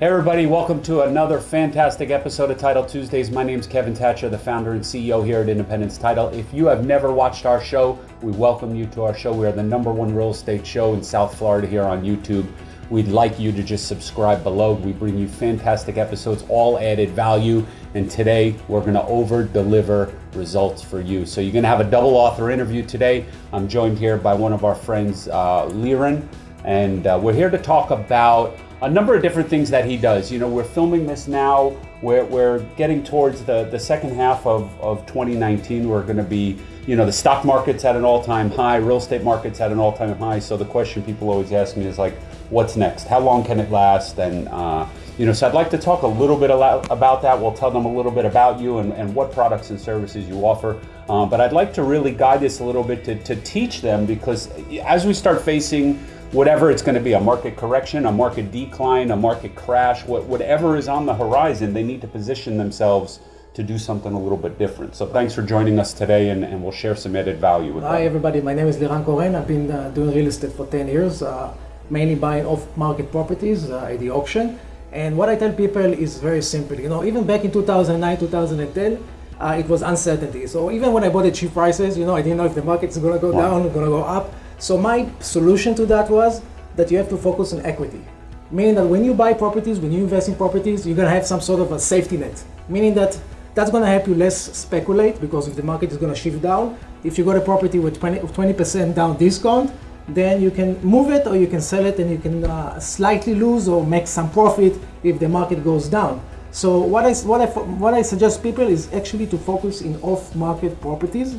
Hey everybody, welcome to another fantastic episode of Title Tuesdays. My name is Kevin Thatcher, the founder and CEO here at Independence Title. If you have never watched our show, we welcome you to our show. We are the number one real estate show in South Florida here on YouTube. We'd like you to just subscribe below. We bring you fantastic episodes, all added value. And today we're going to over deliver results for you. So you're going to have a double author interview today. I'm joined here by one of our friends, uh, Liran, and uh, we're here to talk about a number of different things that he does. You know, we're filming this now. We're, we're getting towards the, the second half of, of 2019. We're going to be, you know, the stock market's at an all time high, real estate market's at an all time high. So the question people always ask me is like, what's next? How long can it last? And, uh, you know, so I'd like to talk a little bit about that. We'll tell them a little bit about you and, and what products and services you offer. Uh, but I'd like to really guide this a little bit to, to teach them because as we start facing whatever it's going to be a market correction, a market decline, a market crash, whatever is on the horizon, they need to position themselves to do something a little bit different. So thanks for joining us today and, and we'll share some added value with Hi them. everybody, my name is Liran Koren. I've been uh, doing real estate for 10 years, uh, mainly buying off-market properties uh, at the auction. And what I tell people is very simple. You know, even back in 2009, 2010, uh, it was uncertainty. So even when I bought at cheap prices, you know, I didn't know if the market's going to go wow. down, going to go up. So my solution to that was that you have to focus on equity. Meaning that when you buy properties, when you invest in properties, you're gonna have some sort of a safety net. Meaning that that's gonna help you less speculate because if the market is gonna shift down, if you got a property with 20, percent down discount, then you can move it or you can sell it and you can uh, slightly lose or make some profit if the market goes down. So what I, what, I, what I suggest people is actually to focus in off-market properties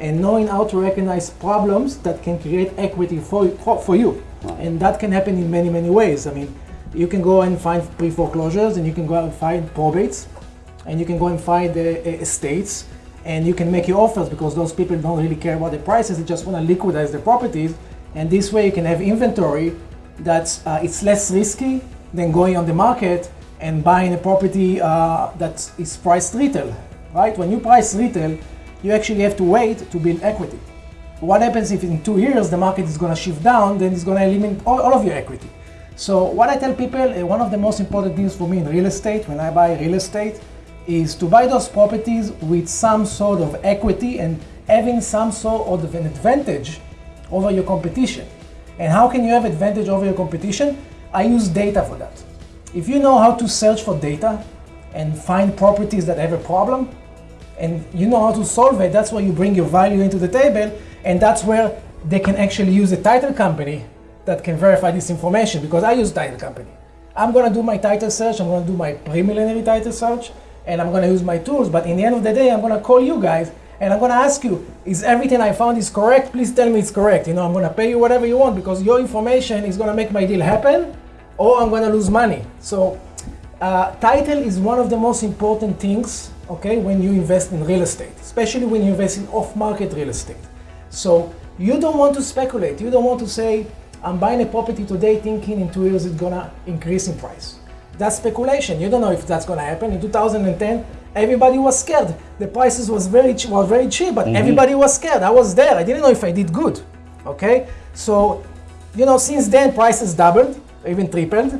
and knowing how to recognize problems that can create equity for, for, for you. And that can happen in many, many ways. I mean, you can go and find pre-foreclosures and you can go and find probates and you can go and find the uh, estates and you can make your offers because those people don't really care about the prices, they just want to liquidize the properties. And this way you can have inventory that's uh, it's less risky than going on the market and buying a property uh, that is priced retail, right? When you price retail, you actually have to wait to build equity. What happens if in two years the market is going to shift down, then it's going to eliminate all, all, of your equity. So what I tell people, uh, one of the most important things for me in real estate, when I buy real estate, is to buy those properties with some sort of equity and having some sort of an advantage over your competition. And how can you have advantage over your competition? I use data for that. If you know how to search for data and find properties that have a problem, and you know how to solve it, that's where you bring your value into the table, and that's where they can actually use a title company that can verify this information because I use title company. I'm gonna do my title search, I'm gonna do my preliminary title search, and I'm gonna use my tools, but in the end of the day, I'm gonna call you guys and I'm gonna ask you, is everything I found is correct? Please tell me it's correct. You know, I'm gonna pay you whatever you want because your information is gonna make my deal happen or I'm gonna lose money. So uh, title is one of the most important things okay, when you invest in real estate, especially when you invest in off-market real estate. So you don't want to speculate. You don't want to say, I'm buying a property today thinking in two years it's gonna increase in price. That's speculation. You don't know if that's gonna happen. In 2010, everybody was scared. The prices was very was very cheap, but mm -hmm. everybody was scared. I was there. I didn't know if I did good. Okay, so you know since then prices doubled, even tripled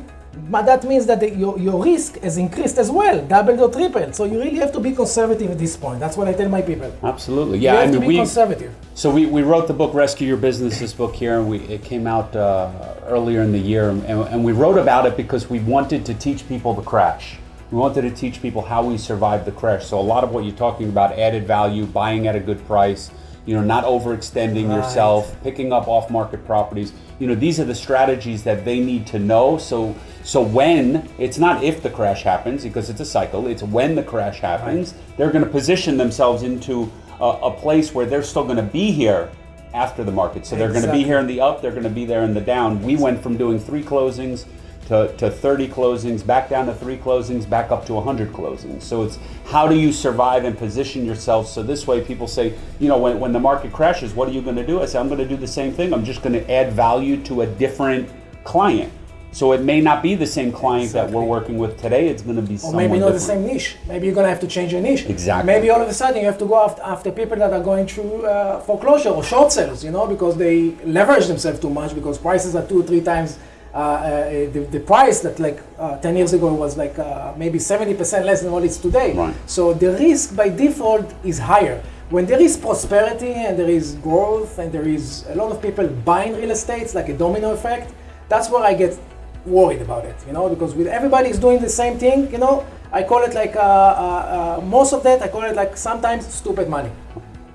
but that means that the, your, your risk has increased as well, doubled or tripled. So you really have to be conservative at this point. That's what I tell my people. Absolutely, yeah. You have I mean, to be we, conservative. So we, we wrote the book Rescue Your Business, this book here, and we, it came out uh, earlier in the year. And, and we wrote about it because we wanted to teach people the crash. We wanted to teach people how we survived the crash. So a lot of what you're talking about, added value, buying at a good price, you know, not overextending right. yourself, picking up off-market properties. You know, these are the strategies that they need to know. So, so when it's not if the crash happens because it's a cycle. It's when the crash happens. Right. They're going to position themselves into a, a place where they're still going to be here after the market. So they're going to be here in the up. They're going to be there in the down. We went from doing three closings to, to 30 closings, back down to three closings, back up to 100 closings. So it's how do you survive and position yourself so this way people say, you know, when, when the market crashes, what are you going to do? I say, I'm going to do the same thing. I'm just going to add value to a different client. So it may not be the same client exactly. that we're working with today. It's going to be or maybe not different. the same niche. Maybe you're going to have to change your niche. Exactly. Maybe all of a sudden you have to go after, after people that are going through uh, foreclosure or short sales, you know, because they leverage themselves too much because prices are two or three times the, the price that like uh, 10 years ago was like uh, maybe 70% less than what it's today. Right. So the risk by default is higher. When there is prosperity and there is growth and there is a lot of people buying real estate, it's like a domino effect, that's where I get worried about it, you know, because with everybody is doing the same thing, you know, I call it like, uh, uh, uh, most of that, I call it like sometimes stupid money.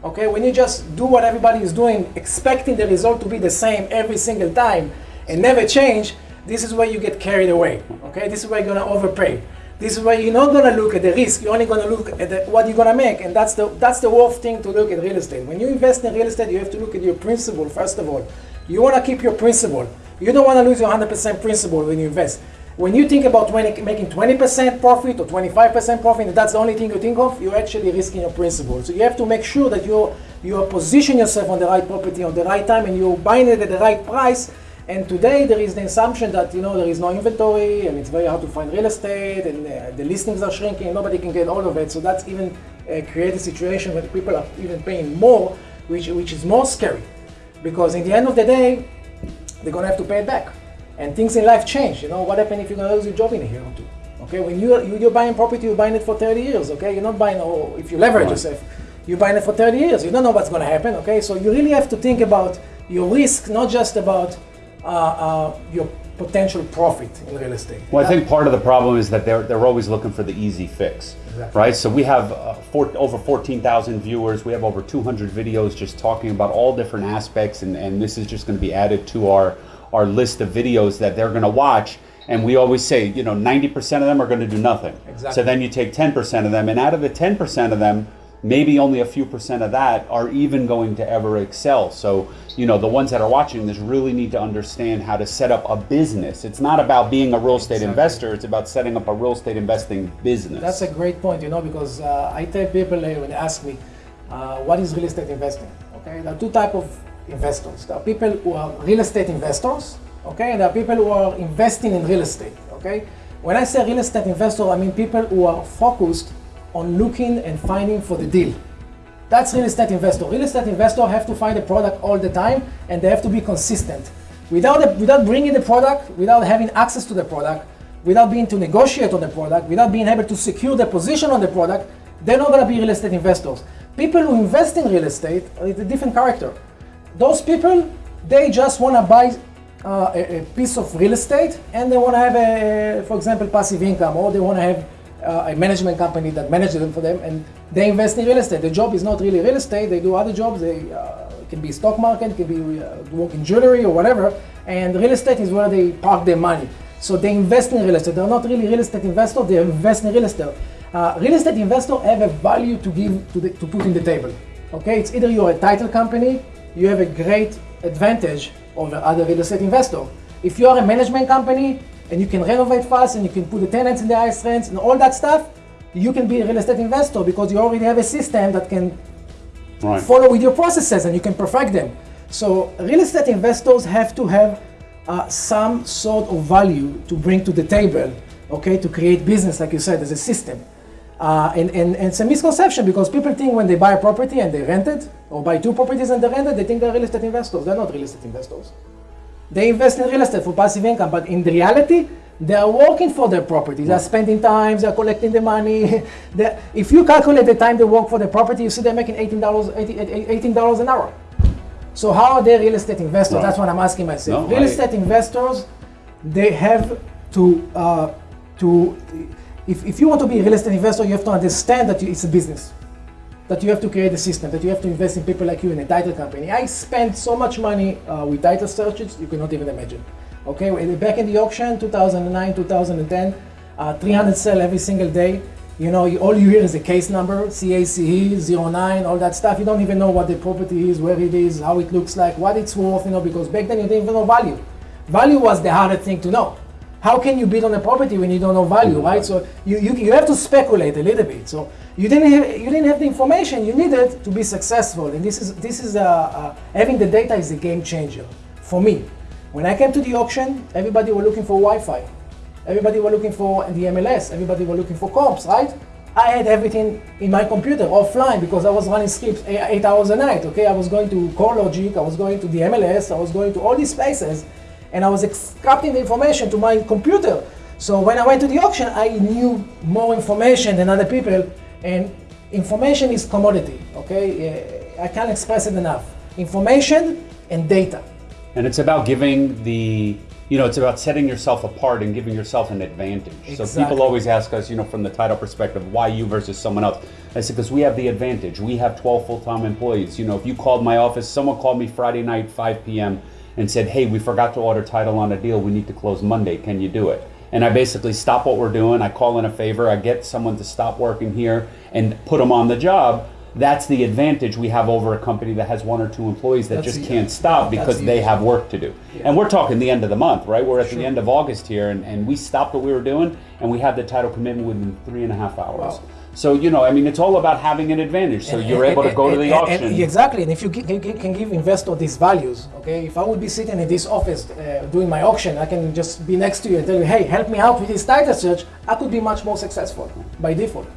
Okay, when you just do what everybody is doing, expecting the result to be the same every single time and never change, this is where you get carried away. Okay, this is where you're gonna overpay. This is where you're not gonna look at the risk. You're only gonna look at the, what you're gonna make, and that's the that's the worst thing to look at real estate. When you invest in real estate, you have to look at your principal first of all. You wanna keep your principal. You don't wanna lose your 100% principal when you invest. When you think about 20, making 20% profit or 25% profit, that's the only thing you think of, you're actually risking your principal. So you have to make sure that you are position yourself on the right property on the right time, and you're buying it at the right price and today there is the assumption that you know there is no inventory and it's very hard to find real estate and uh, the listings are shrinking. Nobody can get all of it. So that's even uh, create a situation where people are even paying more, which which is more scary, because in the end of the day, they're gonna have to pay it back. And things in life change. You know what happens if you're gonna lose your job in a year or two? Okay, when you you're buying property, you're buying it for 30 years. Okay, you're not buying. Oh, if you leverage right. yourself, you're buying it for 30 years. You don't know what's gonna happen. Okay, so you really have to think about your risk, not just about your potential profit in real estate. Well, I think part of the problem is that they're, they're always looking for the easy fix, exactly. right? So we have uh, four, over 14,000 viewers. We have over 200 videos just talking about all different aspects, and, and this is just going to be added to our, our list of videos that they're going to watch. And we always say, you know, 90% of them are going to do nothing. Exactly. So then you take 10% of them, and out of the 10% of them, maybe only a few percent of that are even going to ever excel. So, you know, the ones that are watching this really need to understand how to set up a business. It's not about being a real estate exactly. investor, it's about setting up a real estate investing business. That's a great point, you know, because uh, I tell people uh, when they ask me, uh, what is real estate investing? Okay, there are two type of investors. There are people who are real estate investors, okay, and there are people who are investing in real estate, okay? When I say real estate investor, I mean people who are focused on looking and finding for the deal. That's real estate investor. Real estate investor have to find a product all the time and they have to be consistent. Without, the, without bringing the product, without having access to the product, without being to negotiate on the product, without being able to secure the position on the product, they're not to be real estate investors. People who invest in real estate are a different character. Those people, they just want to buy uh, a, a, piece of real estate and they want to have a, for example, passive income or they want to have uh, a management company that manages them for them, and they invest in real estate. The job is not really real estate; they do other jobs. They uh, can be stock market, can be uh, work in jewelry or whatever. And real estate is where they park their money. So they invest in real estate. They're not really real estate investors; they invest in real estate. Uh, real estate investors have a value to give to, the, to put in the table. Okay, it's either you're a title company, you have a great advantage over other real estate investors. If you are a management company, and you can renovate fast and you can put the tenants in the highest rents and all that stuff, you can be a real estate investor because you already have a system that can right. follow with your processes and you can perfect them. So real estate investors have to have uh, some sort of value to bring to the table, okay, to create business, like you said, as a system. Uh, and, and, and, it's a misconception because people think when they buy a property and they rent it, or buy two properties and they rent it, they think they're real estate investors. They're not real estate investors. They invest in real estate for passive income, but in reality, they are working for their property. They're spending time, they're collecting the money. if you calculate the time they work for the property, you see they're making $18, $18 an hour. So how are they real estate investors? That's what I'm asking myself. No, real I... estate investors, they have to, uh, to if, if you want to be a real estate investor, you have to understand that it's a business that you have to create a system, that you have to invest in people like you in a title company. I spent so much money uh, with title searches, you cannot even imagine. Okay, back in the auction, 2009, 2010, uh, 300 sell every single day. You know, all you hear is a case number, CACE, 09, all that stuff. You don't even know what the property is, where it is, how it looks like, what it's worth, you know, because back then you didn't even know value. Value was the hardest thing to know. How can you bid on a property when you don't know value, right? So you, you, you have to speculate a little bit. So you didn't have, you didn't have the information you needed to be successful. And this is, this is uh, uh, having the data is a game changer for me. When I came to the auction, everybody were looking for Wi-Fi. Everybody were looking for the MLS. Everybody were looking for comps, right? I had everything in my computer offline because I was running scripts eight, eight hours a night. Okay, I was going to CoreLogic, I was going to the MLS, I was going to all these places, and I was extracting the information to my computer. So when I went to the auction, I knew more information than other people, and information is commodity, okay? I can't express it enough. Information and data. And it's about giving the, you know, it's about setting yourself apart and giving yourself an advantage. Exactly. So people always ask us, you know, from the title perspective, why you versus someone else? I said, because we have the advantage. We have 12 full time employees. You know, if you called my office, someone called me Friday night, 5 p.m., and said, hey, we forgot to order title on a deal. We need to close Monday. Can you do it? And I basically stop what we're doing. I call in a favor. I get someone to stop working here and put them on the job. That's the advantage we have over a company that has one or two employees that That's just can't stop because the they have work to do. Yeah. And we're talking the end of the month, right? We're at the end of August here, and, and we stopped what we were doing, and we had the title commitment within three and a half hours. Wow. So you know, I mean, it's all about having an advantage. So And- you're and- able to and- go to the auction. and exactly, and if you can give investor these values, okay, if I would be sitting in this office uh, doing my auction, I can just be next to you and tell you, hey, help me out with this title search, I could be much more successful by default.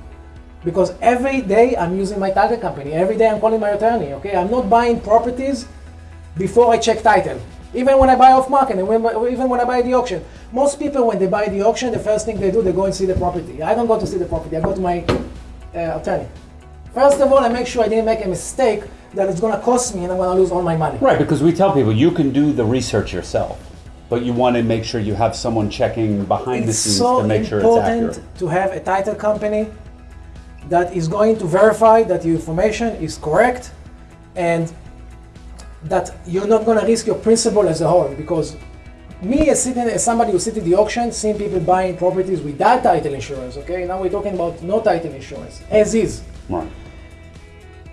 Because every day I'm using my title company, every day I'm calling my attorney, okay? I'm not buying properties before I check title. Even when I buy off market, and when, even when I buy the auction. Most people, when they buy the auction, the first thing they do, they go and see the property. I don't go to see the property, I go to my uh, attorney. First of all, I make sure I didn't make a mistake that it's gonna cost me and I'm gonna lose all my money. Right, because we tell people you can do the research yourself, but you want to make sure you have someone checking behind the scenes so to make sure it's accurate. It's important to have a title company that is going to verify that your information is correct and that you're not going to risk your principal as a whole because me as sitting as somebody who sit at the auction seeing people buying properties without title insurance okay now we're talking about no title insurance as is Right.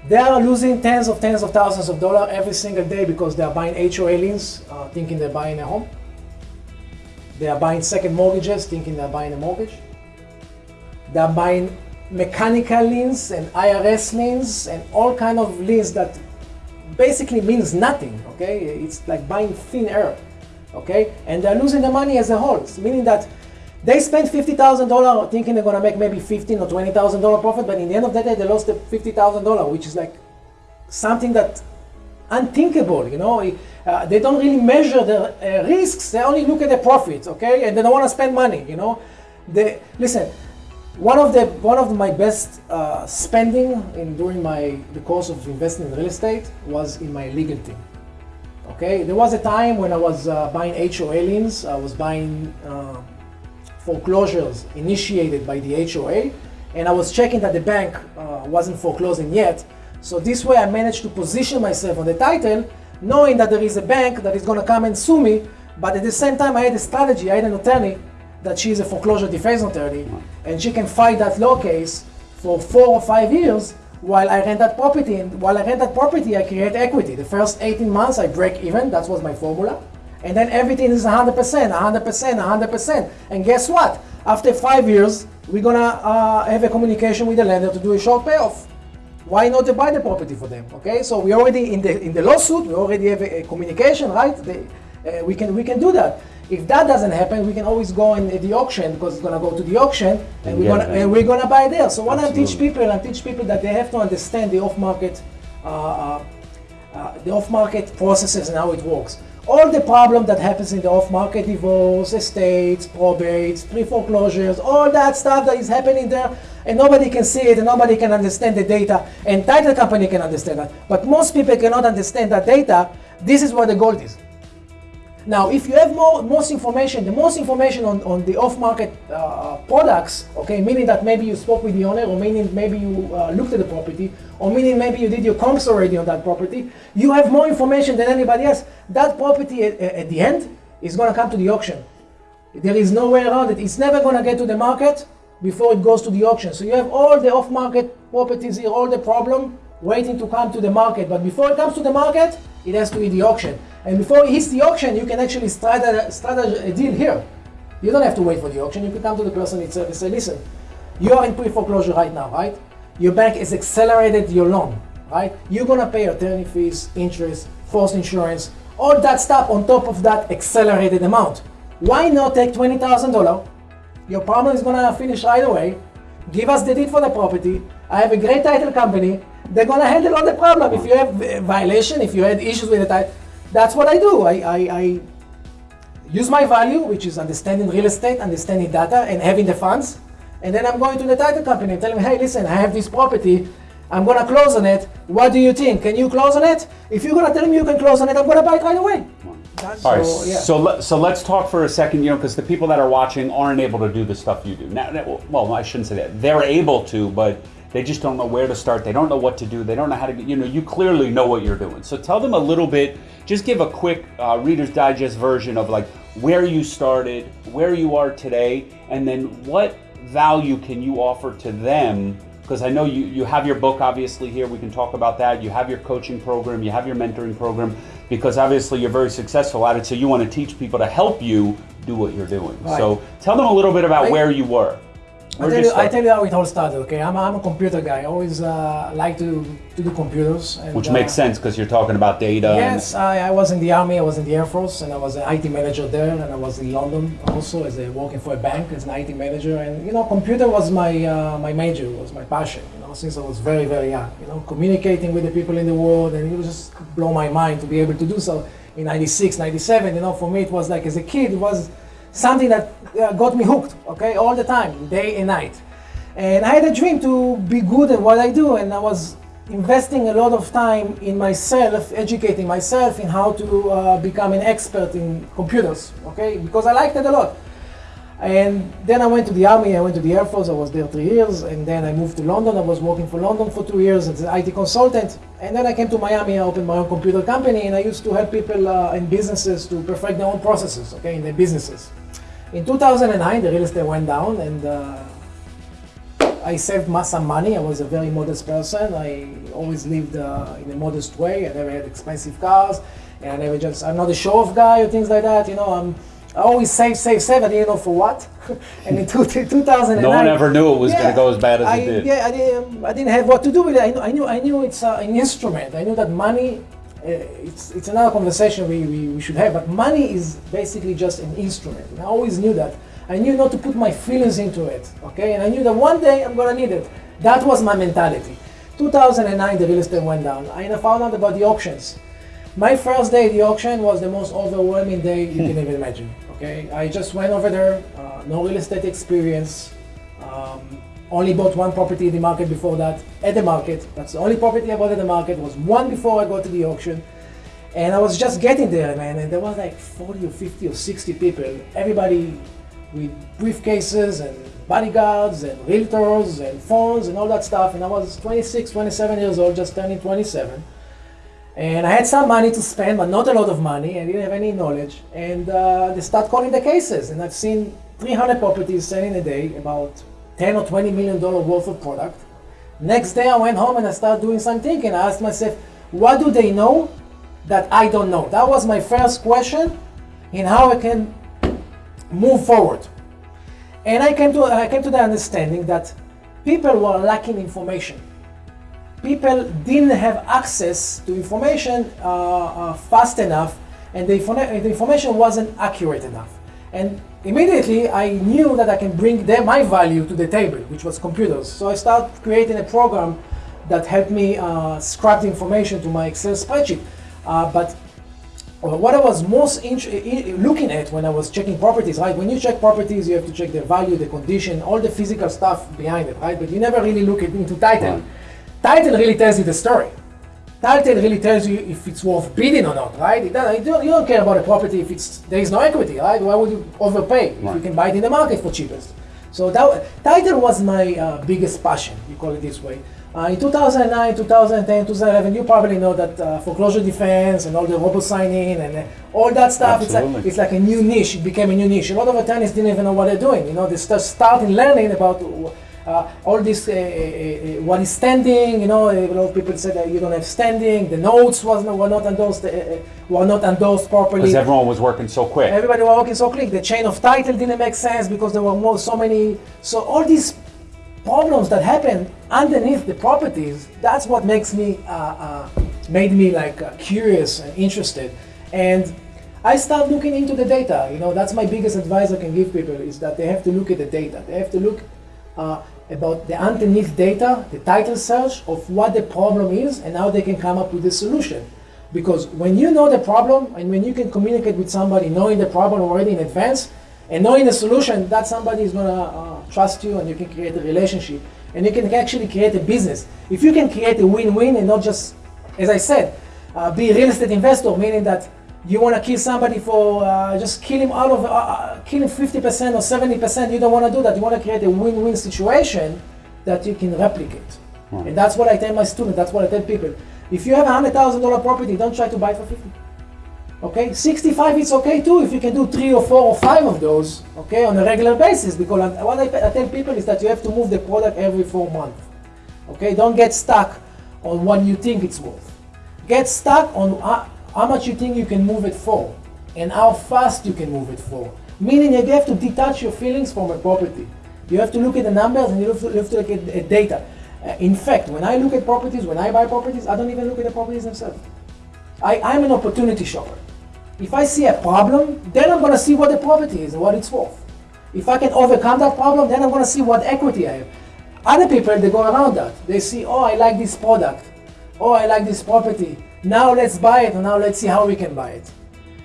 they are losing tens of tens of thousands of dollars every single day because they are buying HOA liens, uh, thinking they're buying a home. They are buying second mortgages, thinking they're buying a mortgage. They are buying mechanical liens and IRS liens and all kind of liens that basically means nothing. Okay, it's like buying thin air. Okay, and they're losing the money as a whole, meaning that they spent fifty thousand dollars thinking they're gonna make maybe fifteen or twenty thousand dollar profit, but in the end of the day, they lost the fifty thousand dollar, which is like something that unthinkable. You know, uh, they don't really measure the uh, risks; they only look at the profits. Okay, and they don't want to spend money. You know, they listen. One of the one of my best uh, spending in during my the course of investing in real estate was in my legal team. Okay, there was a time when I was uh, buying HOA liens. I was buying uh, foreclosures initiated by the HOA, and I was checking that the bank uh, wasn't foreclosing yet. So this way, I managed to position myself on the title, knowing that there is a bank that is going to come and sue me. But at the same time, I had a strategy. I had an attorney that she is a foreclosure defense attorney, and she can fight that law case for four or five years while I rent that property. And while I rent that property, I create equity. The first 18 months, I break even. That was my formula. And then everything is 100%, 100%, 100%. And guess what? After five years, we're gonna uh, have a communication with the lender to do a short payoff. Why not buy the property for them? Okay, so we already in the in the lawsuit, we already have a, a communication, right? The, uh, we can we can do that. If that doesn't happen, we can always go in the auction because it's gonna go to the auction, and, we're get gonna and we're gonna buy there. So what I teach people, I teach people that they have to understand the off-market uh, uh, uh, the off-market processes and how it works. All the problem that happens in the off-market divorce, estates, probates, pre-foreclosures, all that stuff that is happening there, and nobody can see it, and nobody can understand the data, and title company can understand that. But most people cannot understand that data. This is where the gold is. Now, if you have more most information, the most information on, on the off-market uh, products, okay, meaning that maybe you spoke with the owner, or meaning maybe you uh, looked at the property, or meaning maybe you did your comps already on that property, you have more information than anybody else. That property at, at the end is going to come to the auction. There is no way around it. It's never going to get to the market before it goes to the auction. So you have all the off-market properties here, all the problem waiting to come to the market. But before it comes to the market, it has to be the auction. And before it hits the auction, you can actually start a, deal here. You don't have to wait for the auction. You can come to the person itself and say, listen, you are in pre-foreclosure right now, right? Your bank has accelerated your loan, right? You're gonna pay attorney fees, interest, forced insurance, all that stuff on top of that accelerated amount. Why not take $20,000? Your problem is gonna finish right away. Give us the deed for the property. I have a great title company. They're gonna handle all the problem. If you have a violation, if you had issues with the title, that's what I do. I, I, I use my value, which is understanding real estate, understanding data, and having the funds. And then I'm going to the title company and telling them, hey, listen, I have this property. I'm going to close on it. What do you think? Can you close on it? If you're going to tell me you can close on it, I'm going to buy it right away. That's All right, so, yeah. so, let, so let's talk for a second, you know, because the people that are watching aren't able to do the stuff you do. Now, well, I shouldn't say that. They're able to, but they just don't know where to start. They don't know what to do. They don't know how to, get, you know, you clearly know what you're doing. So tell them a little bit, just give a quick uh, Reader's Digest version of like where you started, where you are today, and then what value can you offer to them because I know you, you have your book obviously here. We can talk about that. You have your coaching program, you have your mentoring program, because obviously you're very successful at it. So you want to teach people to help you do what you're doing. Right. So tell them a little bit about where you were. I tell, you, I tell you how it all started, okay? I'm, I'm a computer guy. I always uh, like to, to do computers. And, Which makes uh, sense because you're talking about data. Yes, I, I, was in the Army, I was in the Air Force, and I was an IT manager there, and I was in London also as a, working for a bank as an IT manager. And, you know, computer was my, uh, my major, was my passion, you know, since I was very, very young. You know, communicating with the people in the world, and it was just blow my mind to be able to do so in 96, 97. You know, for me, it was like as a kid, it was something that uh, got me hooked, okay, all the time, day and night. And I had a dream to be good at what I do, and I was investing a lot of time in myself, educating myself in how to uh, become an expert in computers, okay, because I liked it a lot. And then I went to the army, I went to the Air Force, I was there three years, and then I moved to London, I was working for London for two years as an IT consultant, and then I came to Miami, I opened my own computer company, and I used to help people uh, and businesses to perfect their own processes, okay, in their businesses. In 2009, the real estate went down and uh, I saved some money. I was a very modest person. I always lived uh, in a modest way. I never had expensive cars. And I never just, I'm not a show-off guy or things like that. You know, I'm, I always save, save, save. I didn't know for what. and in two, 2009, no one ever knew it was yeah, going to go as bad as I, it did. Yeah, I didn't, I didn't have what to do with it. I knew, I knew, I knew it's uh, an instrument. I knew that money it's, it's another conversation we, we, we, should have, but money is basically just an instrument. And I always knew that. I knew not to put my feelings into it, okay? And I knew that one day I'm gonna need it. That was my mentality. 2009, the real estate went down. I found out about the auctions. My first day at the auction was the most overwhelming day you can even imagine, okay? I just went over there, uh, no real estate experience, um, only bought one property in the market before that, at the market. That's the only property I bought at the market, was one before I got to the auction. And I was just getting there, man, and there was like 40 or 50 or 60 people, everybody with briefcases and bodyguards and realtors and phones and all that stuff. And I was 26, 27 years old, just turning 27. And I had some money to spend, but not a lot of money. I didn't have any knowledge. And uh, they start calling the cases. And I've seen 300 properties selling a day, about 10 or 20 million dollar worth of product. Next day I went home and I started doing some thinking. I asked myself, what do they know that I don't know? That was my first question in how I can move forward. And I came to I came to the understanding that people were lacking information. People didn't have access to information uh, uh, fast enough, and the, the information wasn't accurate enough. And immediately I knew that I can bring their, my value to the table, which was computers. So I started creating a program that helped me uh, scrap the information to my Excel spreadsheet. Uh, but what I was most looking at when I was checking properties, right? When you check properties, you have to check the value, the condition, all the physical stuff behind it, right? But you never really look into title. Right. Title really tells you the story. Title really tells you if it's worth bidding or not, right? you, don't, you don't care about a property if it's there is no equity, right? Why would you overpay if you can buy it in the market for cheapest? So that title was my uh, biggest passion, you call it this way. Uh, in 2009, 2010, 2011, you probably know that uh, foreclosure defense and all the robo signing and uh, all that stuff, it's like, it's like a new niche. It became a new niche. A lot of attorneys didn't even know what they're doing. You know, they start starting learning about all this, uh, uh, uh, what is standing, you know, a lot of people said that you don't have standing, the notes was were not endorsed, were not endorsed properly. Because everyone was working so quick. Everybody was working so quick. The chain of title didn't make sense because there were more, so many, so all these problems that happen underneath the properties, that's what makes me, uh, uh, made me like uh, curious and interested. And I start looking into the data. You know, that's my biggest advice I can give people is that they have to look at the data. They have to look uh, about the underneath data, the title search of what the problem is and how they can come up with a solution. Because when you know the problem and when you can communicate with somebody knowing the problem already in advance and knowing the solution, that somebody is going to uh, trust you and you can create a relationship and you can actually create a business. If you can create a win-win and not just, as I said, uh, be a real estate investor, meaning that you want to kill somebody for uh, just kill him out of uh, uh kill him 50% or 70%. You don't want to do that. You want to create a win-win situation that you can replicate. Right. And that's what I tell my students. That's what I tell people. If you have a hundred thousand dollar property, don't try to buy it for 50. Okay, 65 it's okay too if you can do three or four or five of those, okay, on a regular basis. Because what I, I tell people is that you have to move the product every four months. Okay, don't get stuck on what you think it's worth. Get stuck on how, how much you think you can move it for and how fast you can move it for. Meaning you have to detach your feelings from a property. You have to look at the numbers and you have to, you have to look at, at data. Uh, in fact, when I look at properties, when I buy properties, I don't even look at the properties themselves. I, I'm an opportunity shopper. If I see a problem, then I'm going to see what the property is and what it's worth. If I can overcome that problem, then I'm going to see what equity I have. Other people, they go around that. They see, oh, I like this product. Oh, I like this property. Now let's buy it, and now let's see how we can buy it.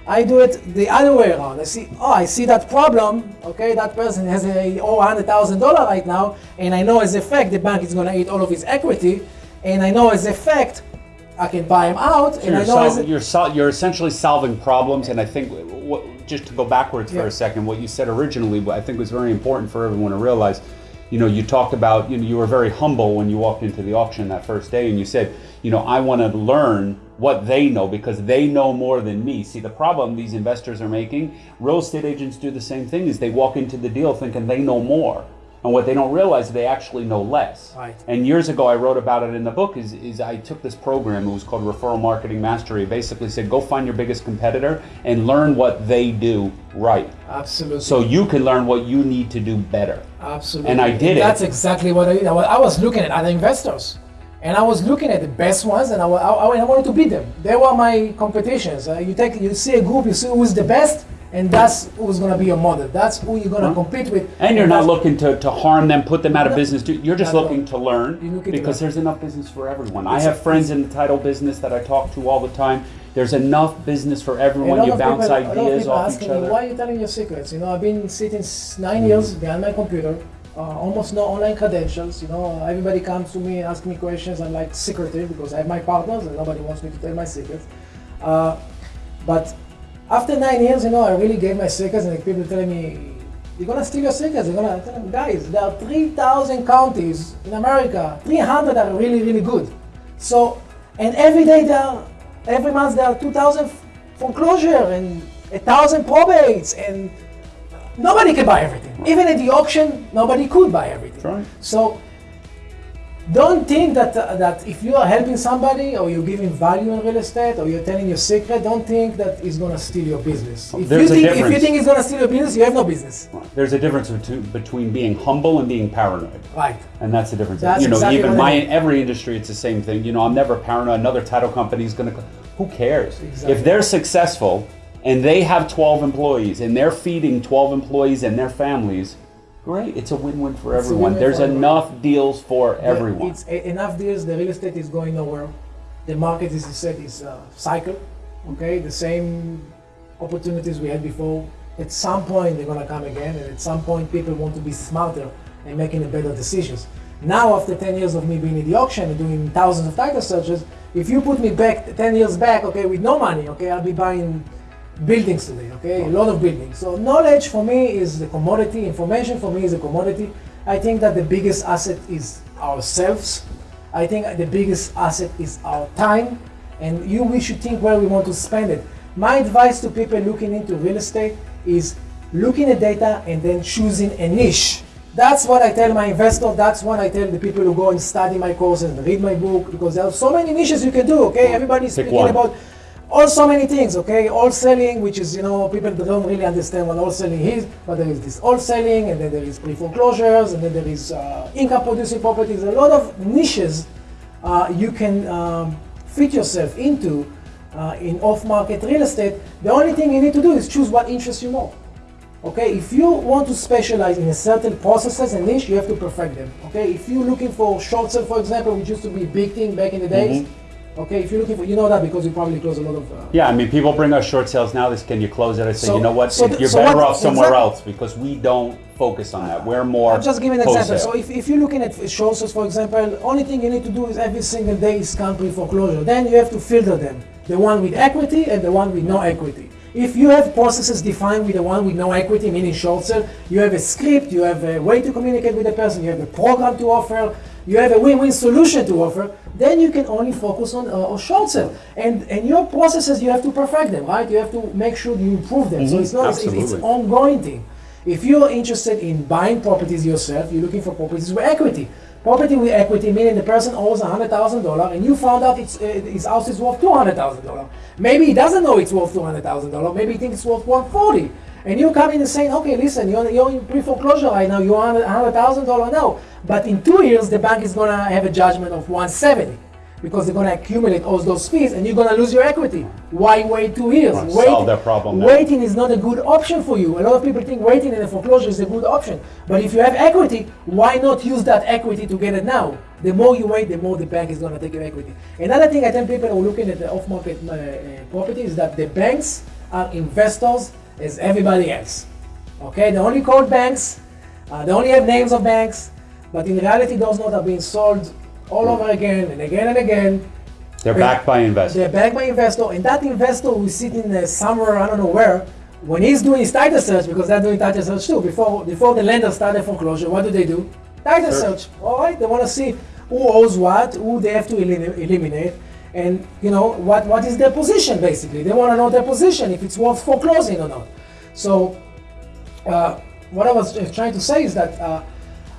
I do it the other way around. I see, oh, I see that problem. Okay, that person has a oh, hundred thousand dollar right now, and I know as a fact the bank is going to eat all of his equity, and I know as a fact I can buy him out, so and I know sol- you're sol- you're essentially solving problems. And I think what, just to go backwards yeah. for a second, what you said originally, I think was very important for everyone to realize. You know, you talked about you know you were very humble when you walked into the auction that first day, and you said, you know, I want to learn what they know because they know more than me. See, the problem these investors are making, real estate agents do the same thing, is they walk into the deal thinking they know more. And what they don't realize is they actually know less. Right. And years ago, I wrote about it in the book. Is, is I took this program. It was called Referral Marketing Mastery. Basically said, go find your biggest competitor and learn what they do right. Absolutely. So you can learn what you need to do better. Absolutely. And I did and it. That's exactly what I. I was looking at other investors. And I was looking at the best ones, and I, I, I wanted to beat them. They were my competitions. Uh, you take, you see a group, you see who's the best, and that's who's going to be your model. That's who you're going to compete with. And you're not looking to, to harm them, put them out of business. You're just looking to learn because there's enough business for everyone. I have friends in the title business that I talk to all the time. There's enough business for everyone. You bounce people, ideas off each other. Me, why are you telling your secrets? You know, I've been sitting nine mm years behind my computer. Uh, almost no online credentials. You know, everybody comes to me asks me questions. I'm like secretive because I have my partners and nobody wants me to tell my secrets. Uh, but after nine years, you know, I really gave my secrets, and people telling me, "You're gonna steal your secrets." You're gonna tell them, guys, there are 3,000 counties in America. 300 are really, really good. So, and every day there, are, every month there are 2,000 foreclosure and a thousand probates, and nobody can buy everything. Even at the auction, nobody could buy everything. Right. So don't think that uh, that if you are helping somebody or you're giving value in real estate or you're telling your secret, don't think that he's going to steal your business. If There's you, think, if you think he's going to steal your business, you have no business. There's a difference between being humble and being paranoid. Right. And that's the difference. That's you know, exactly even my every industry, it's the same thing. You know, I'm never paranoid. Another title company is going to. Who cares? Exactly. If they're successful and they have 12 employees and they're feeding 12 employees and their families Great, it's a win-win for it's everyone. Win-win There's for enough everyone. deals for everyone. It's a, enough deals. The real estate is going nowhere. The market, as you said, is a uh, cycle. Okay, the same opportunities we had before. At some point, they're gonna come again, and at some point, people want to be smarter and making better decisions. Now, after 10 years of me being in the auction and doing thousands of title searches, if you put me back 10 years back, okay, with no money, okay, I'll be buying buildings today, okay? A lot of buildings. So knowledge for me is the commodity, information for me is a commodity. I think that the biggest asset is ourselves. I think the biggest asset is our time, and you we should think where we want to spend it. My advice to people looking into real estate is looking at data and then choosing a niche. That's what I tell my investor. That's what I tell the people who go and study my courses and read my book because there are so many niches you can do. Okay, everybody's Pick speaking one. about also many things, okay? Wholesaling, which is, you know, people don't really understand what wholesaling is, but there is this wholesaling, and then there is pre-foreclosures, and then there is uh, income-producing properties, a lot of niches uh, you can um, fit yourself into uh, in off-market real estate. The only thing you need to do is choose what interests you more. Okay, if you want to specialize in a certain processes and niche, you have to perfect them. Okay, if you're looking for short sale, for example, which used to be a big thing back in the days, mm-hmm Okay, if you're looking for, you know that because you probably close a lot of. Uh, Yeah, I mean, people bring us short sales now. This, can you close it? I say, So- you know what? so If you're so better what- off somewhere exactly. else because we don't focus on that. We're more. I'm just giving an example. So if, if you're looking at short sales, for example, only thing you need to do is every single day is country foreclosure. Then you have to filter them, the one with equity and the one with no equity. If you have processes defined with the one with no equity, meaning short sale, you have a script, you have a way to communicate with the person, you have a program to offer, you have a win-win solution to offer, then you can only focus on, uh, on short sale. And and your processes, you have to perfect them, right? You have to make sure you improve them. So Mhm, it's not it's, it's absolutely. ongoing thing. If you're interested in buying properties yourself, you're looking for properties with equity. Property with equity meaning the person owes $100,000 and you found out it's, uh, his house is worth $200,000. Maybe he doesn't know it's worth $200,000. Maybe he thinks it's worth 140 And you come in and saying, okay, listen, you're, you're in pre-foreclosure right now, you're $100,000 now. But in two years, the bank is going to have a judgment of 170 because they're going to accumulate all those fees and you're going to lose your equity. Why wait two years? Wait- solve that problem now. Waiting is not a good option for you. A lot of people think waiting in a foreclosure is a good option. But if you have equity, why not use that equity to get it now? The more you wait, the more the bank is going to take your equity. Another thing I tell people who are looking at the off-market uh, uh, property is that the banks are investors as everybody else. Okay, they only call banks, uh, they only have names of banks, but in reality, those notes are being sold all over again and again and again. They're backed by investors. They're backed by investor, and that investor who is sitting uh, somewhere, I don't know where, when he's doing his title search, because they're doing title search too, before, before the lender started foreclosure, what do they do? Title Search. search. All right, they want to see who owes what, who they have to elim- eliminate, and you know what, what is their position basically. They want to know their position, if it's worth foreclosing or not. So uh, what I was uh, trying to say is that uh,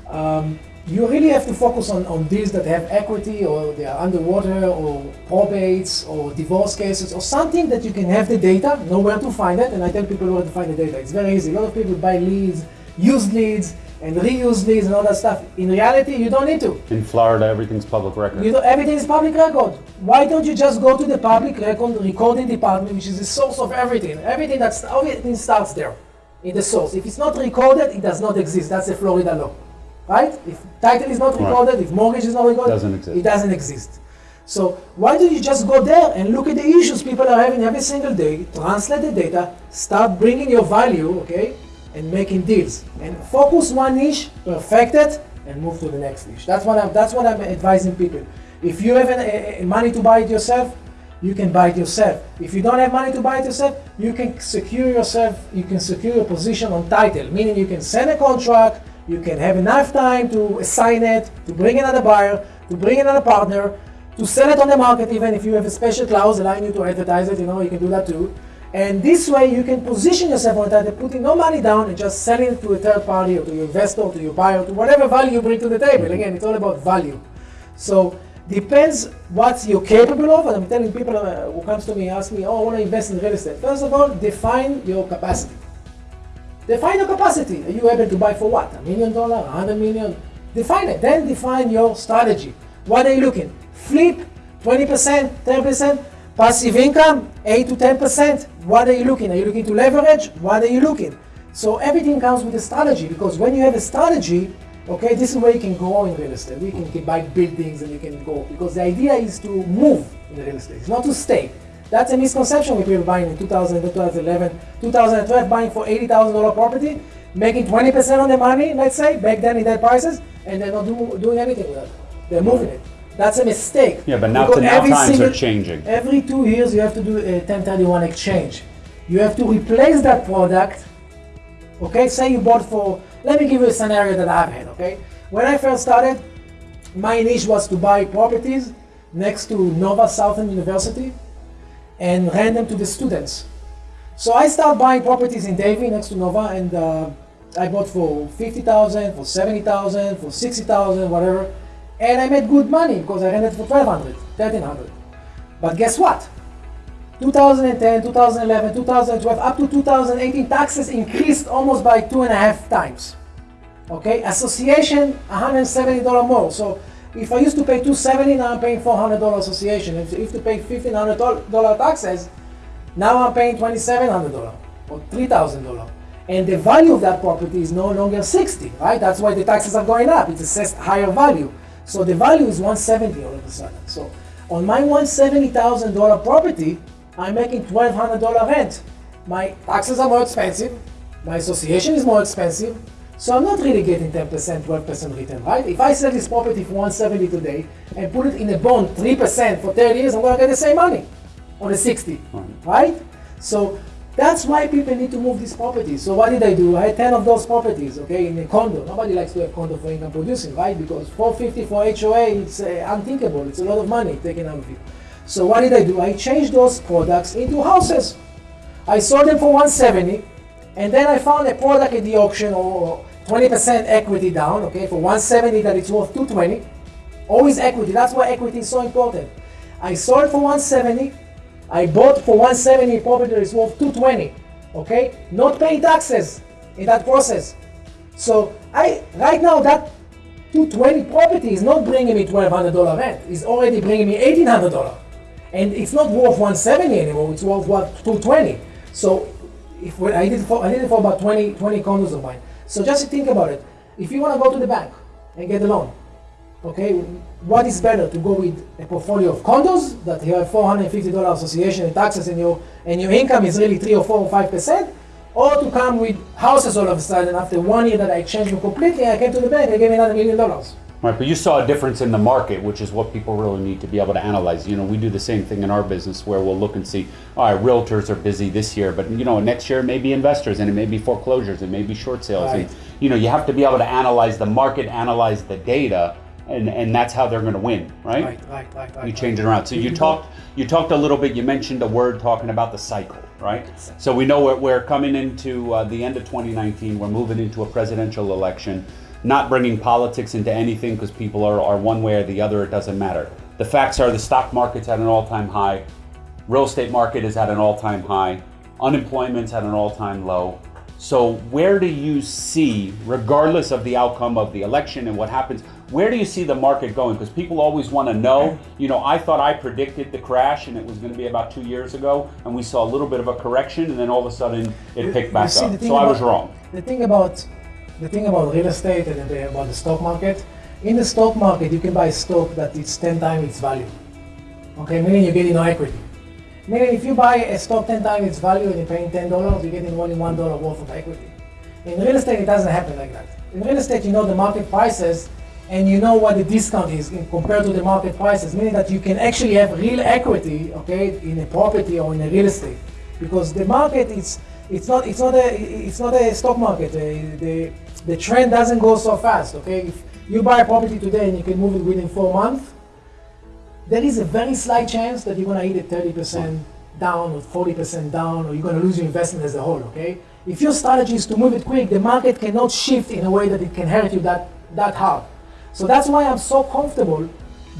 um, you really have to focus on, on deals that have equity or they are underwater or probates or divorce cases or something that you can have the data, know where to find it, and I tell people where to find the data. It's very easy. A lot of people buy leads, use leads, and reuse these and all that stuff. In reality, you don't need to. In Florida, everything's public record. You know, everything is public record. Why don't you just go to the public record recording department, which is the source of everything? Everything that's everything starts there, in the source. If it's not recorded, it does not exist. That's a Florida law, right? If title is not Right. recorded, if mortgage is not recorded, Doesn't exist. it doesn't exist. So why don't you just go there and look at the issues people are having every single day, translate the data, start bringing your value, okay, and making deals, and focus one niche, perfect it, and move to the next niche. That's what I'm. That's what I'm advising people. If you have an, a, money to buy it yourself, you can buy it yourself. If you don't have money to buy it yourself, you can secure yourself. You can secure your position on title, meaning you can send a contract. You can have enough time to assign it, to bring another buyer, to bring another partner, to sell it on the market. Even if you have a special clause allowing you to advertise it, you know you can do that too. And this way you can position yourself on title, putting no money down and just selling it to a third party or to your investor, or to your buyer, to whatever value you bring to the table. Again, it's all about value. So depends what you're capable of. And I'm telling people uh, who comes to me ask me, oh, I want to invest in real estate. First of all, define your capacity. Define your capacity. Are you able to buy for what? A million dollar, a hundred million? Define it. Then define your strategy. What are you looking? Flip, 20%, 10%, passive income, 8 to 10%. What are you looking? Are you looking to leverage? What are you looking? So everything comes with a strategy because when you have a strategy, okay, this is where you can grow in real estate. You can, can buy buildings and you can go because the idea is to move in real estate. It's not to stay. That's a misconception with people buying in 2000, 2011, 2012, buying for $80,000 property, making 20% on the money, let's say, back then in that prices, and they're not do, doing anything with it. They're moving it. That's a mistake. Yeah, but now, Because now times single- are changing. Every two years, you have to do a 1031 exchange. You have to replace that product. Okay, say you bought for. Let me give you a scenario that I've had. Okay, when I first started, my niche was to buy properties next to Nova Southern University and rent them to the students. So I started buying properties in Davie next to Nova, and uh, I bought for fifty thousand, for seventy thousand, for sixty thousand, whatever, and I made good money because I rented for 1200, 1300. But guess what? 2010, 2011, 2012, up to 2018, taxes increased almost by two and a half times. Okay, association $170 more. So if I used to pay 270, now I'm paying $400 association. If I used to pay $1,500 taxes, now I'm paying $2,700 or $3,000. And the value of that property is no longer 60, right? That's why the taxes are going up. It's assessed higher value. So the value is 170 all of a sudden. So On my $170,000 property, I'm making $1,200 rent. My taxes are more expensive, my association is more expensive, so I'm not really getting 10%, 12% return, right? If I sell this property for 170 today and put it in a bond 3% for 30 years, I'm gonna get the same money on the 60, right? So that's why people need to move these properties. So what did I do? I had 10 of those properties, okay, in a condo. Nobody likes to have condo for income producing, right? Because 450 for HOA, it's uh, unthinkable. It's a lot of money taken out of you. So what did I do? I changed those products into houses. I sold them for 170, and then I found a product at the auction or 20% equity down, okay, for 170 that it's worth 220. Always equity. That's why equity is so important. I sold for 170 I bought for 170 property that is worth 220, okay? Not paying taxes in that process. So I right now that 220 property is not bringing me $1,200 rent. It's already bringing me $1,800. And it's not worth 170 anymore. It's worth what 220. So if I did for, I did it for about 20, 20 condos of mine. So just think about it. If you want to go to the bank and get a loan, Okay, what is better to go with a portfolio of condos that you have $450 association and taxes and your and your income is really three or four or five percent, or to come with houses all of a sudden after one year that I changed them completely, I came to the bank, they gave me another million dollars. Right, but you saw a difference in the market, which is what people really need to be able to analyze. You know, we do the same thing in our business where we'll look and see, all right, realtors are busy this year, but you know, next year it may be investors and it may be foreclosures, it may be short sales. Right. And, you know, you have to be able to analyze the market, analyze the data, and, and that's how they're going to win, right? Right, right, right, right. You change it around. So you talked you talked a little bit. You mentioned a word talking about the cycle, right? So we know we're, we're coming into uh, the end of 2019. We're moving into a presidential election. Not bringing politics into anything because people are, are one way or the other. It doesn't matter. The facts are the stock market's at an all-time high. Real estate market is at an all-time high. Unemployment's at an all-time low. So where do you see, regardless of the outcome of the election and what happens, where do you see the market going? Because people always want to know. You know, I thought I predicted the crash and it was going to be about two years ago, and we saw a little bit of a correction, and then all of a sudden it picked back see, up. So I was wrong. The thing about the thing about real estate and the, about the stock market, in the stock market you can buy stock that it's 10 times its value. Okay, meaning you're getting no equity. Meaning if you buy a stock 10 times its value and you're paying $10, you're getting only $1 worth of equity. In real estate, it doesn't happen like that. In real estate, you know the market prices and you know what the discount is in, compared to the market prices, meaning that you can actually have real equity, okay, in a property or in a real estate, because the market is it's not it's not a it's not a stock market. Uh, the the trend doesn't go so fast, okay. If you buy a property today and you can move it within four months, there is a very slight chance that you're going to hit it 30% down or 40% down or you're going to lose your investment as a whole, okay? If your strategy is to move it quick, the market cannot shift in a way that it can hurt you that, that hard. So that's why I'm so comfortable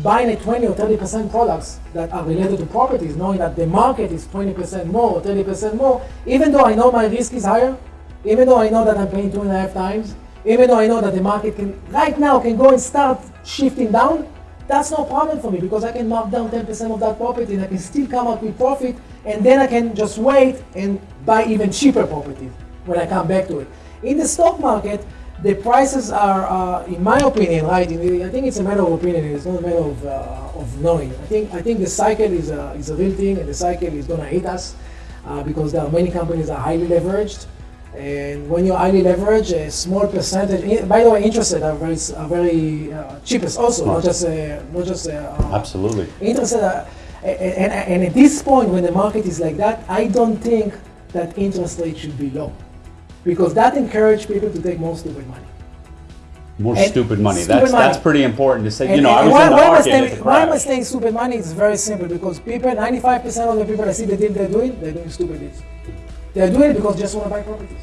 buying a 20 or 30% products that are related to properties, knowing that the market is 20% more or 30% more, even though I know my risk is higher, even though I know that I'm paying two and a half times, even though I know that the market can right now can go and start shifting down, that's no problem for me because I can mark down 10% of that property and I can still come out with profit and then I can just wait and buy even cheaper properties when I come back to it. In the stock market, the prices are, uh, in my opinion, right? I think it's a matter of opinion. It's not a matter of, uh, of knowing. I think I think the cycle is a, is a real thing, and the cycle is going to hit us uh, because there are many companies that are highly leveraged. And when you're highly leveraged, a small percentage. By the way, interest rates are very, are very uh, cheapest also, not just uh, not just uh, Absolutely. interest. Uh, and, and at this point, when the market is like that, I don't think that interest rate should be low, because that encourages people to take more stupid money. More And stupid money. stupid that's money. that's pretty important to say. And- you know, I was why, in the why am I market at the why am I saying stupid money? It's very simple because people, 95% of the people that see the deal they're doing, they're doing stupid deals. They're doing it because they just want to buy properties.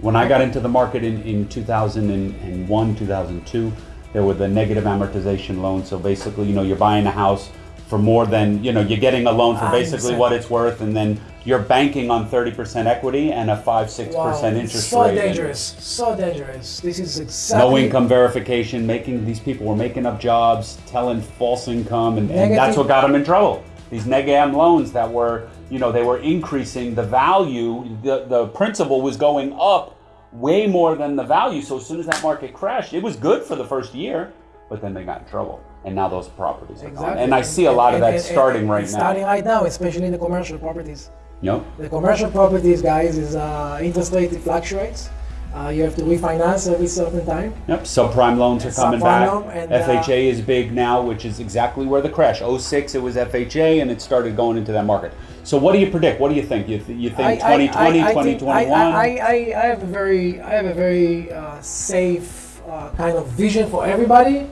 When I got into the market in, in 2001, 2002, there were the negative amortization loans. So basically, you know, you're buying a house for more than, you know, you're getting a loan for ah, basically what it's worth, and then you're banking on 30% equity and a 5 6% Wow, interest so rate. and dangerous, so dangerous. This is exactly No income verification, making these people were making up jobs, telling false income, and, and that's what got them in trouble. These neg am loans that were, you know, they were increasing the value, the, the principal was going up way more than the value. So as soon as that market crashed, it was good for the first year, but then they got in trouble. and now those properties are gone. Exactly. And I see a lot of that and- and- starting right now. Starting right now, especially in the commercial properties. Yep. The commercial properties, guys, is uh, interest rate fluctuates. Uh, you have to refinance every certain time. Yep, subprime loans are coming back. and, uh, FHA is big now, which is exactly where the crash. 06 it was FHA and it started going into that market. So what do you predict? What do you think? You, th- you think 2020, I think- 2021? I, I, I, I have a very, I have a very uh, safe uh, kind of vision for everybody,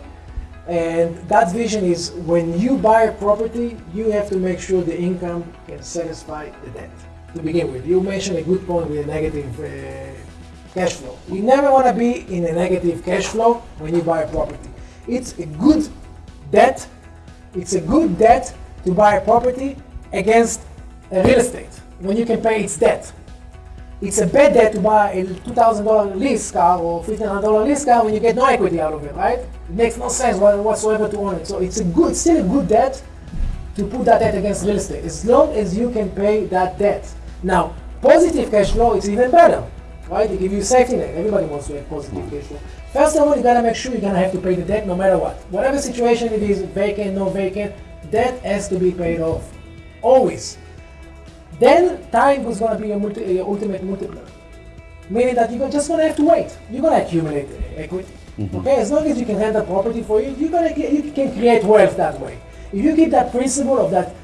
and that vision is when you buy a property, you have to make sure the income can satisfy the debt to begin with. You mentioned a good point with a negative uh, cash flow. You never want to be in a negative cash flow when you buy a property. It's a good debt. It's a good debt to buy a property against a real estate when you can pay its debt. It's a bad debt to buy a $2,000 lease car or $1,500 lease car when you get no equity out of it, right? It makes no sense whatsoever to own it. So it's a good, still a good debt to put that debt against real estate, as long as you can pay that debt. Now, positive cash flow is even better, right? They give you safety net. Everybody wants to have positive cash flow. First of all, you gotta make sure you're gonna have to pay the debt no matter what. Whatever situation it is, vacant, no vacant, debt has to be paid off. Always. Then time is gonna be your, multi, a ultimate multiplier. Meaning that you're just gonna have to wait. You're gonna accumulate uh, equity. Okay, as long as you can the property for you, you're gonna get, you can create wealth that way. If you keep that principle of that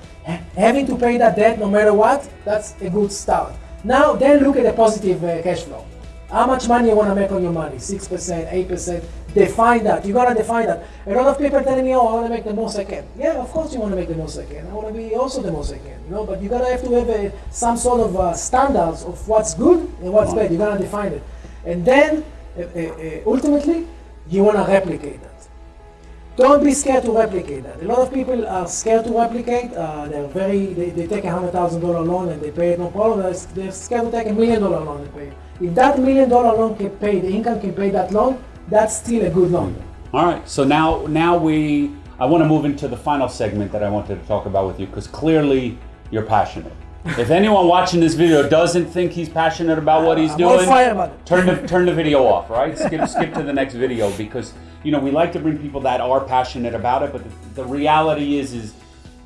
having to pay that debt no matter what, that's a good start. Now, then look at the positive uh, cash flow. How much money you want to make on your money? Six percent, eight percent. Define that. You gotta define that. A lot of people telling me, "Oh, I want to make the most I can." Yeah, of course you want to make the most I can. I want to be also the most I can. You know, but you gotta have to have a, some sort of uh, standards of what's good and what's bad. You gotta define it, and then uh, uh, uh, ultimately you want to replicate that. Don't be scared to replicate that. A lot of people are scared to replicate. Uh, they're very, they, they take a hundred thousand dollar loan and they pay it no problem. They're, they're scared to take a million dollar loan and pay it. If that million dollar loan can pay, the income can pay that loan, that's still a good loan. All right. So now, now we, I want to move into the final segment that I wanted to talk about with you because clearly you're passionate. If anyone watching this video doesn't think he's passionate about what he's uh, I'm doing, fire about it. turn the turn the video off. Right? Skip skip to the next video because you know we like to bring people that are passionate about it, but the, the reality is is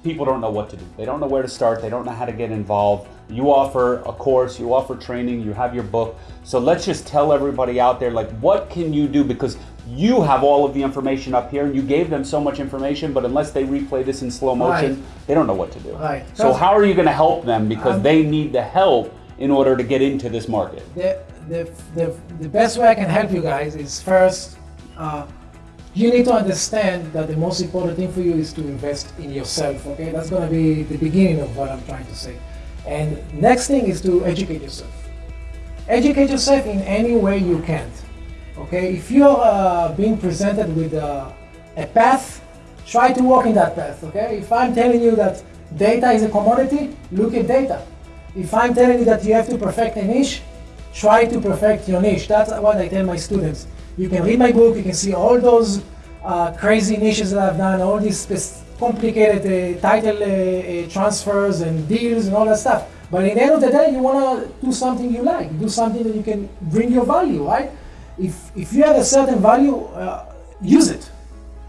people don't know what to do. They don't know where to start. They don't know how to get involved. You offer a course, you offer training, you have your book. So let's just tell everybody out there like what can you do because you have all of the information up here and you gave them so much information, but unless they replay this in slow motion, Right. they don't know what to do. Right. So how are you going to help them because Um, they need the help in order to get into this market? the, the, the, the best way I can help you guys is first, uh, you need to understand that the most important thing for you is to invest in yourself. Okay, that's gonna be the beginning of what I'm trying to say. And next thing is to educate yourself. Educate yourself in any way you can. Okay, if you're uh, being presented with uh, a path, try to walk in that path. Okay, if I'm telling you that data is a commodity, look at data. If I'm telling you that you have to perfect a niche, try to perfect your niche. That's what I tell my students. You can read my book, you can see all those uh, crazy niches that I've done, all these complicated uh, title uh, uh, transfers and deals and all that stuff. But in the end of the day, you want to do something you like, do something that you can bring your value, right? If, if you have a certain value, uh, use it.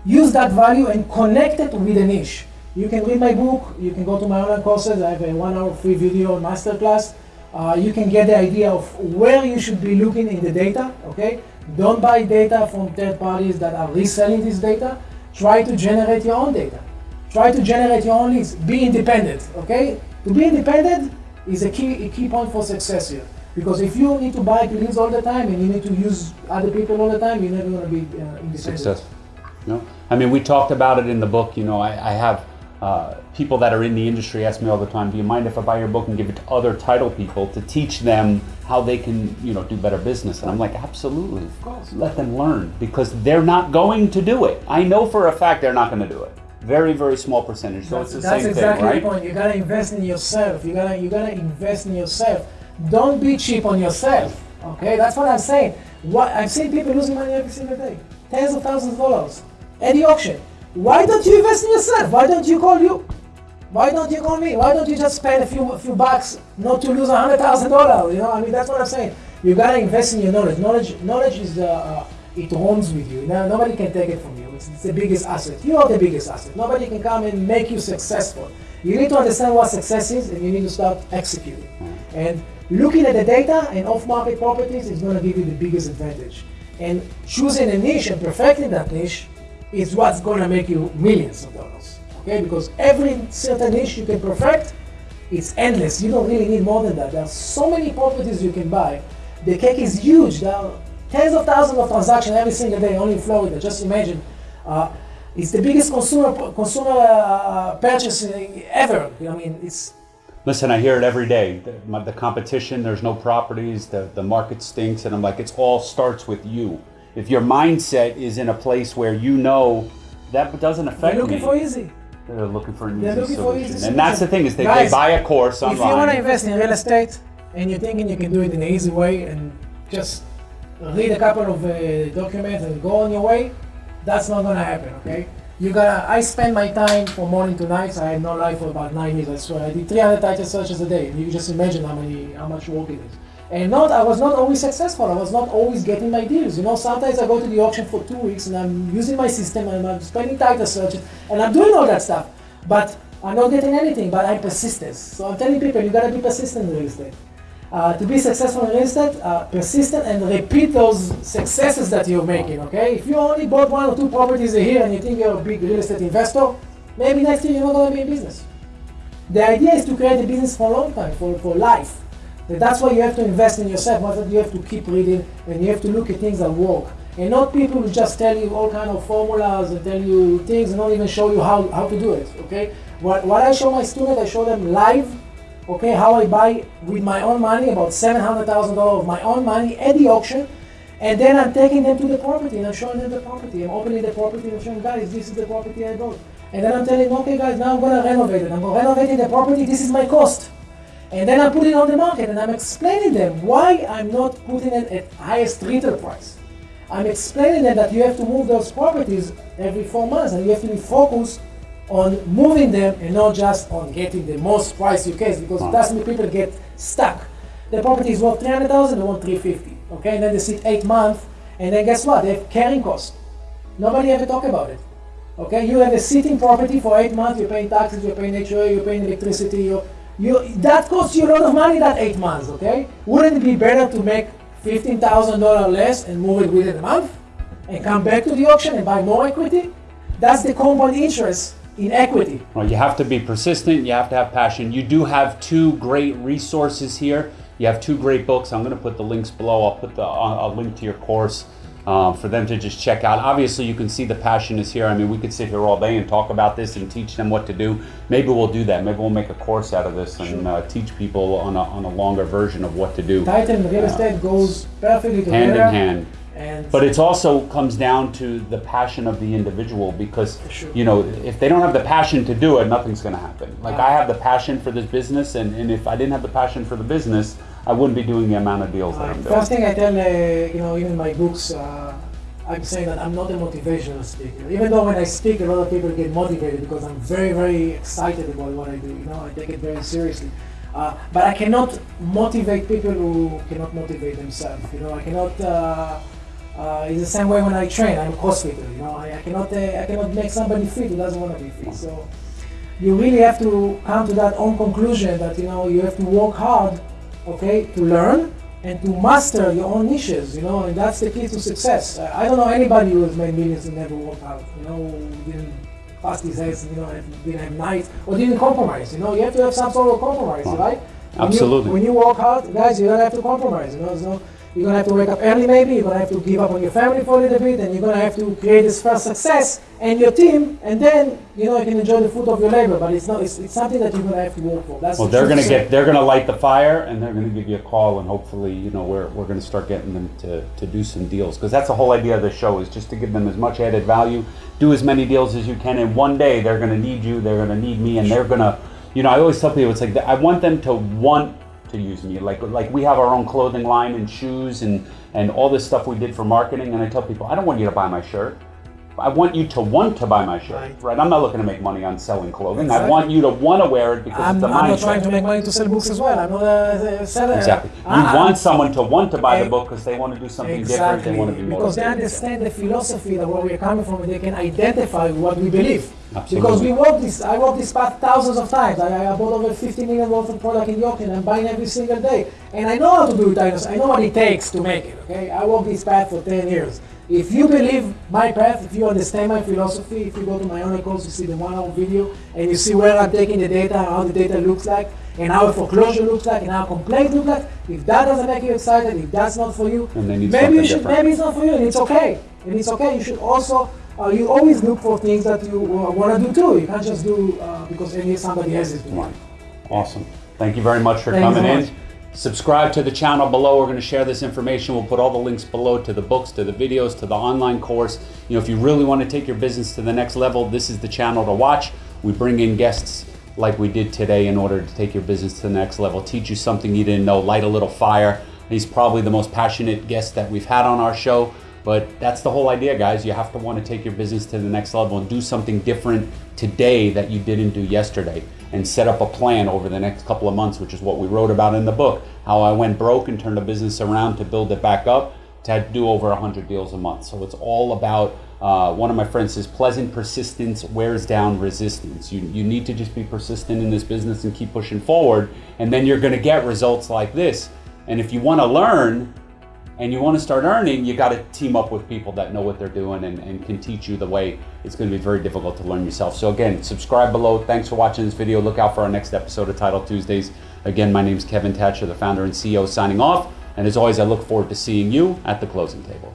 Use that value and connect it with a niche. You can read my book, you can go to my online courses, I have a one hour free video masterclass. Uh, you can get the idea of where you should be looking in the data, okay? Don't buy data from third parties that are reselling this data. Try to generate your own data. Try to generate your own leads. Be independent, okay? To be independent is a key, a key point for success here. Because if you need to buy leads all the time and you need to use other people all the time, you're never going to be uh, independent. success. No, I mean we talked about it in the book. You know, I, I have uh, people that are in the industry ask me all the time, "Do you mind if I buy your book and give it to other title people to teach them how they can, you know, do better business?" And I'm like, "Absolutely, of course. Let them learn because they're not going to do it. I know for a fact they're not going to do it. Very, very small percentage. So That's, it's the that's same exactly thing, right? the point. You gotta invest in yourself. You gotta you gotta invest in yourself. Don't be cheap on yourself. Okay, that's what I'm saying. What I've seen people losing money every single day, tens of thousands of dollars at the auction. Why don't you invest in yourself? Why don't you call you? Why don't you call me? Why don't you just spend a few few bucks not to lose a hundred thousand dollars? You know, I mean that's what I'm saying. You gotta invest in your knowledge. Knowledge knowledge is the uh, it roams with you. Now, nobody can take it from you. It's, it's the biggest asset. You are the biggest asset. Nobody can come and make you successful. You need to understand what success is, and you need to start executing. And looking at the data and off-market properties is going to give you the biggest advantage. And choosing a niche and perfecting that niche is what's going to make you millions of dollars. Okay, because every certain niche you can perfect, it's endless. You don't really need more than that. There are so many properties you can buy. The cake is huge. There are tens of thousands of transactions every single day only in Florida. Just imagine. Uh, it's the biggest consumer consumer uh, ever. I mean, it's. Listen, I hear it every day. The, my, the, competition, there's no properties, the, the market stinks, and I'm like, it all starts with you. If your mindset is in a place where you know that doesn't affect You're looking me, for easy. They're looking for an They're easy solution. easy and solution. that's the thing is they, Guys, they buy a course online. If you want to invest in real estate and you're thinking you can do it in an easy way and just read a couple of uh, documents and go on your way, that's not gonna happen, okay? You gotta, I spend my time from morning to night. I had no life for about nine years, I swear. I did 300 title searches a day. You just imagine how many, how much work it is. And not, I was not always successful. I was not always getting my deals. You know, sometimes I go to the auction for two weeks and I'm using my system and I'm spending title searches and I'm doing all that stuff. But I'm not getting anything, but I'm persistent. So I'm telling people, you gotta be persistent in real estate. Uh, to be successful in real estate, uh, persistent and repeat those successes that you're making, okay? If you only bought one or two properties a year and you think you're a big real estate investor, maybe next year you're not gonna be in business. The idea is to create a business for a long time, for, for life. That's why you have to invest in yourself, but you have to keep reading and you have to look at things that work. And not people who just tell you all kind of formulas and tell you things and not even show you how, how to do it, okay? What, what I show my students, I show them live okay, how I buy with my own money, about $700,000 of my own money at the auction, and then I'm taking them to the property and I'm showing them the property. I'm opening the property and showing guys, this is the property I bought. And then I'm telling okay guys, now I'm gonna renovate it. I'm gonna renovate the property, this is my cost. And then I put it on the market and I'm explaining them why I'm not putting it at highest retail price. I'm explaining them that you have to move those properties every four months and you have to be focused on moving them and not just on getting the most price you can because Huh. that's when people get stuck. The property is worth 300,000, they want 350. Okay, and then they sit eight months, and then guess what? They have carrying costs. Nobody ever talk about it. Okay, you have a sitting property for eight months, you're paying taxes, you're paying HOA, you're paying electricity, you're, you, that costs you a lot of money that eight months, okay? Wouldn't it be better to make $15,000 less and move it within a month? And come back to the auction and buy more equity? That's the compound interest in equity. Well, you have to be persistent. You have to have passion. You do have two great resources here. You have two great books. I'm going to put the links below. I'll put the I'll link to your course um, for them to just check out. Obviously, you can see the passion is here. I mean, we could sit here all day and talk about this and teach them what to do. Maybe we'll do that. Maybe we'll make a course out of this and uh, teach people on a, on a longer version of what to do, Title and real estate goes perfectly together. hand in hand. And But it also comes down to the passion of the individual because, Sure. you know, if they don't have the passion to do it, nothing's going to happen. Like I have the passion for this business, and, and if I didn't have the passion for the business, I wouldn't be doing the amount of deals that I'm doing. First thing I tell, uh, you know, even my books, uh, I'm saying that I'm not a motivational speaker. Even though when I speak, a lot of people get motivated because I'm very, very excited about what I do. You know, I take it very seriously. Uh, but I cannot motivate people who cannot motivate themselves. You know, I cannot. Uh, uh, it's the same way when I train. I'm a CrossFitter. You know, I, I cannot. Uh, I cannot make somebody fit who doesn't want to be fit. So you really have to come to that own conclusion that you know you have to work hard, okay, to learn and to master your own niches. You know, and that's the key to success. Uh, I don't know anybody who has made millions and never worked hard. You know, didn't bust his heads. You know, and didn't have nights or didn't compromise. You know, you have to have some sort of compromise, right? When Absolutely. You, when you work hard, guys, you're gonna have to compromise. You know, so you're gonna have to wake up early, maybe. You're gonna have to give up on your family for a little bit, and you're gonna have to create this first success and your team, and then you know you can enjoy the fruit of your labor. But it's not. It's, it's something that you're gonna have to work for. That's Well, the they're going to get, they're going to light the fire, and they're going to give you a call, and hopefully, you know, we're, we're going to start getting them to, to do some deals, because that's the whole idea of the show is just to give them as much added value, do as many deals as you can, and one day they're going to need you, they're going to need me, and they're going to, you know, I always tell people it's like I want them to want to use me, like like we have our own clothing line and shoes and and all this stuff we did for marketing, and I tell people I don't want you to buy my shirt. I want you to want to buy my shirt, Right. right? I'm not looking to make money on selling clothing. I want you to want to wear it because I'm, it's the I'm not trying to make money to sell books as well. I'm not a, a seller. Exactly. You I- want someone to want to buy the Eh, book because they want to do something different. Exactly. They want to be because they understand the philosophy that where we're coming from and they can identify what we believe. Absolutely. Because we walk this, I walk this path thousands of times. I, I bought over 50 million worth of product in the auction. I'm buying every single day. And I know how to do it. I know, I know what it takes to make it. Okay, I walk this path for 10 years. If you believe my path, if you understand my philosophy, if you go to my course, you see the one-hour video, and you see where I'm taking the data, how the data looks like, and how a foreclosure looks like, and how complaint looks like. If that doesn't make you excited, if that's not for you, And they need maybe you should. different. Maybe it's not for you, and it's okay. And it's okay. You should also. Uh, you always look for things that you uh, want to do too. You can't just do uh, because somebody else is doing. Right. Awesome. Thank you very much for Thank coming so in. Subscribe to the channel below. We're going to share this information. We'll put all the links below to the books, to the videos, to the online course. You know, if you really want to take your business to the next level, this is the channel to watch. We bring in guests like we did today in order to take your business to the next level, teach you something you didn't know, light a little fire. He's probably the most passionate guest that we've had on our show. But that's the whole idea, guys. You have to want to take your business to the next level and do something different today that you didn't do yesterday and set up a plan over the next couple of months, which is what we wrote about in the book. How I went broke and turned a business around to build it back up to do over 100 deals a month. So it's all about, uh, one of my friends says, pleasant persistence wears down resistance. You, you need to just be persistent in this business and keep pushing forward, and then you're going to get results like this. And if you want to learn, and you want to start earning, you got to team up with people that know what they're doing and, and can teach you the way. It's going to be very difficult to learn yourself. So again, subscribe below. Thanks for watching this video. Look out for our next episode of Title Tuesdays. Again, my name is Kevin Thatcher, the founder and CEO, signing off. And as always, I look forward to seeing you at the closing table.